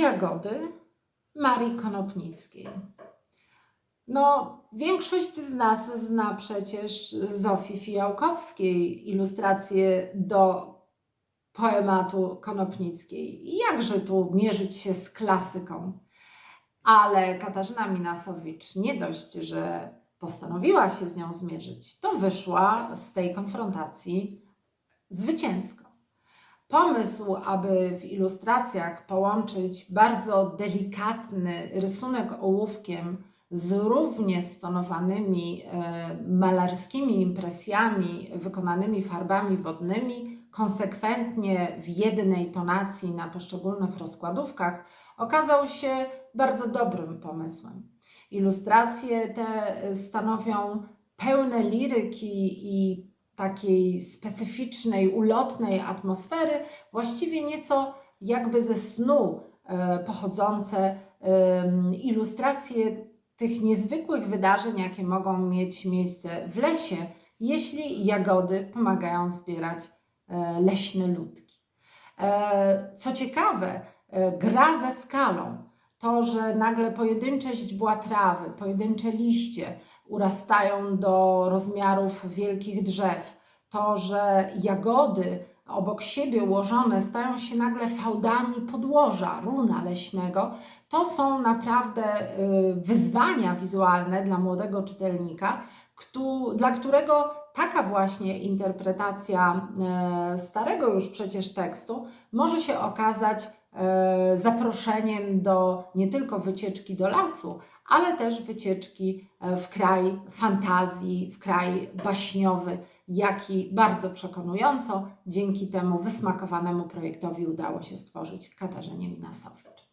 jagody Marii Konopnickiej. No, większość z nas zna przecież Zofii Fijałkowskiej ilustracje do poematu Konopnickiej. Jakże tu mierzyć się z klasyką? Ale Katarzyna Minasowicz nie dość, że postanowiła się z nią zmierzyć, to wyszła z tej konfrontacji zwycięsko. Pomysł, aby w ilustracjach połączyć bardzo delikatny rysunek ołówkiem z równie stonowanymi e, malarskimi impresjami wykonanymi farbami wodnymi, konsekwentnie w jednej tonacji na poszczególnych rozkładówkach, okazał się bardzo dobrym pomysłem. Ilustracje te stanowią pełne liryki i takiej specyficznej, ulotnej atmosfery, właściwie nieco jakby ze snu e, pochodzące em, ilustracje tych niezwykłych wydarzeń, jakie mogą mieć miejsce w lesie, jeśli jagody pomagają zbierać e, leśne ludki. E, Co ciekawe, e, gra ze skalą, to, że nagle pojedyncze źdźbła trawy, pojedyncze liście urastają do rozmiarów wielkich drzew, to, że jagody obok siebie ułożone stają się nagle fałdami podłoża runa leśnego, to są naprawdę y, wyzwania wizualne dla młodego czytelnika, dla którego taka właśnie interpretacja e, starego już przecież tekstu może się okazać e, zaproszeniem do nie tylko wycieczki do lasu, ale też wycieczki e, w kraj fantazji, w kraj baśniowy, jaki bardzo przekonująco dzięki temu wysmakowanemu projektowi udało się stworzyć Katarzynie Minasowicz.